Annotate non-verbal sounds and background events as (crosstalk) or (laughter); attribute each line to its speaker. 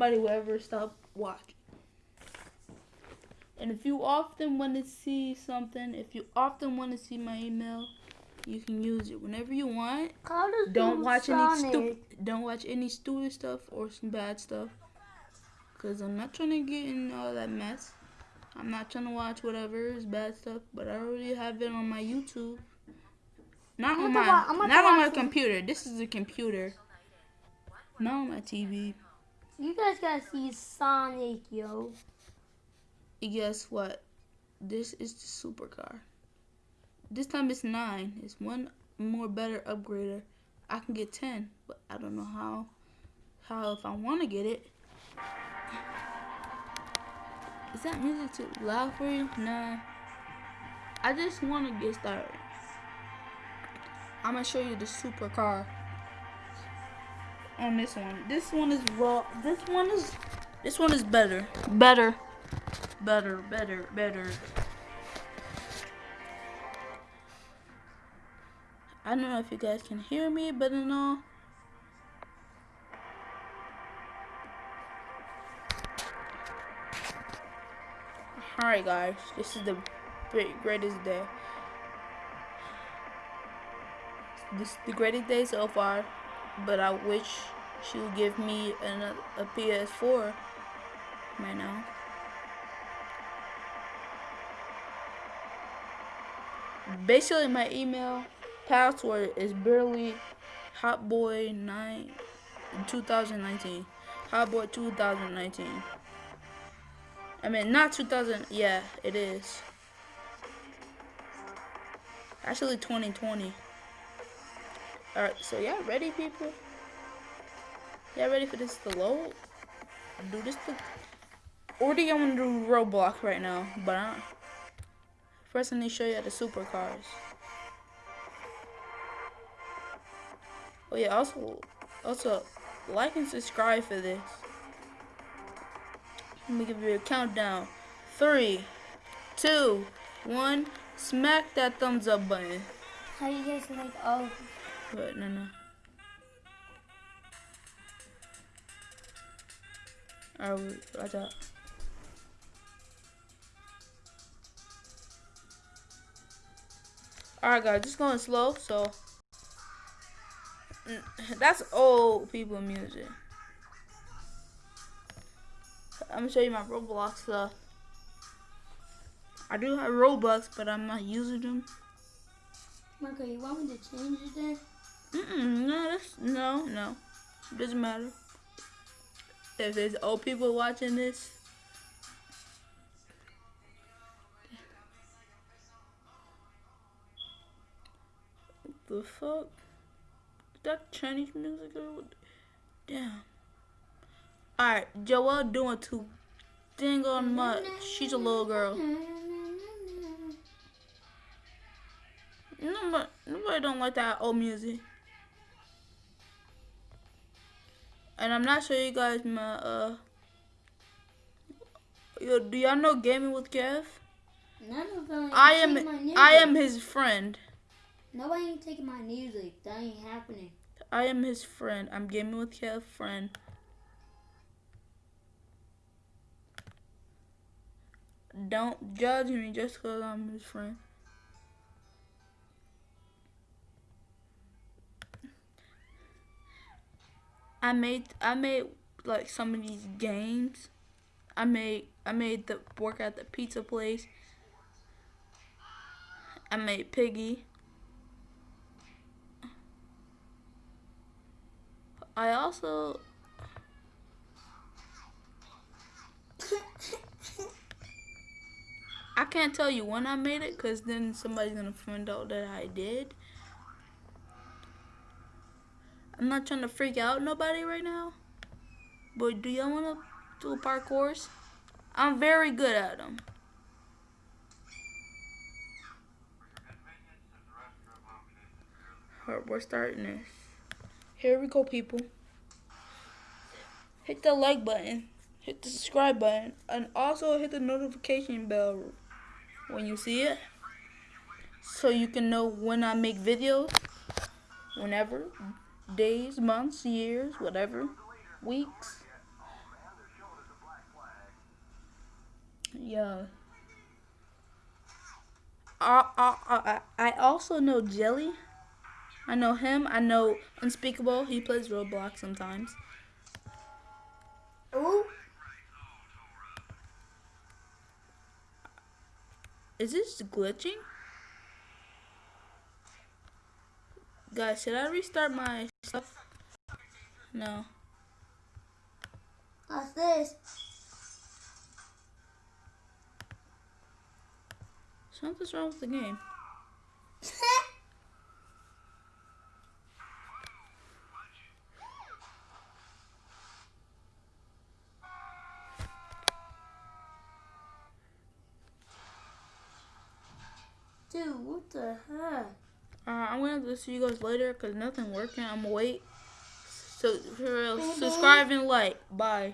Speaker 1: nobody will ever stop watching. And if you often want to see something, if you often want to see my email, you can use it whenever you want. Don't watch Sonic. any stupid. Don't watch any stupid stuff or some bad stuff. Cause I'm not trying to get in all that mess. I'm not trying to watch whatever is bad stuff, but I already have it on my YouTube. Not on my not on my computer. This is a computer. Not on my TV.
Speaker 2: You guys gotta see Sonic, yo.
Speaker 1: Guess what? This is the supercar. This time it's nine. It's one more better upgrader. I can get ten, but I don't know how. How if I want to get it. Is that music too loud for you? Nah. I just want to get started. I'm gonna show you the supercar on this one. This one is raw. This one is this one is better. Better. Better, better, better. I don't know if you guys can hear me, but no. Alright guys, this is the greatest day. This is the greatest day so far, but I wish she would give me an, a PS4 right now. Basically, my email password is barely hotboy9 2019. Hotboy 2019. I mean, not 2000. Yeah, it is. Actually, 2020. Alright, so yeah, ready, people? Yeah, ready for this to load? Do this to... Or do you want to do Roblox right now? But I First, I need to show you the supercars. Oh yeah, also, also, like and subscribe for this. Let me give you a countdown. Three, two, one. Smack that thumbs up button.
Speaker 2: How you guys like oh?
Speaker 1: But no, no. Alright, watch out. Alright guys, just going slow, so mm, (laughs) that's old people music. I'm gonna show you my Roblox stuff. I do have Robux, but I'm not using them.
Speaker 2: Okay, you want me to change it then?
Speaker 1: Mm-mm, no, no, no. Doesn't matter. If there's old people watching this, the fuck? That Chinese music Damn. Alright, Joelle doing too dang on much. She's a little girl. Nobody, nobody don't like that old music. And I'm not sure you guys my uh yo do y'all know gaming with Kev?
Speaker 2: None of them
Speaker 1: I am I am his friend.
Speaker 2: Nobody ain't taking my music. That ain't happening.
Speaker 1: I am his friend. I'm gaming with Kev friend. Don't judge me just because I'm his friend. I made I made like some of these games. I made I made the work at the pizza place. I made Piggy. I also I can't tell you when I made it because then somebody's gonna find out that I did. I'm not trying to freak out nobody right now. But do y'all want to do parkours? I'm very good at them. We're starting this. Here we go, people. Hit the like button. Hit the subscribe button. And also hit the notification bell when you see it. So you can know when I make videos. Whenever days, months, years, whatever, weeks. Yeah. I, I, I, I also know Jelly. I know him. I know Unspeakable. He plays Roblox sometimes.
Speaker 2: Ooh.
Speaker 1: Is this glitching? Guys, should I restart my stuff? No.
Speaker 2: What's this?
Speaker 1: Something's wrong with the game. (laughs)
Speaker 2: Dude, what the heck?
Speaker 1: Uh, I'm gonna have to see you guys later because nothing working. I'm gonna wait. So, for real, subscribe and like. Bye.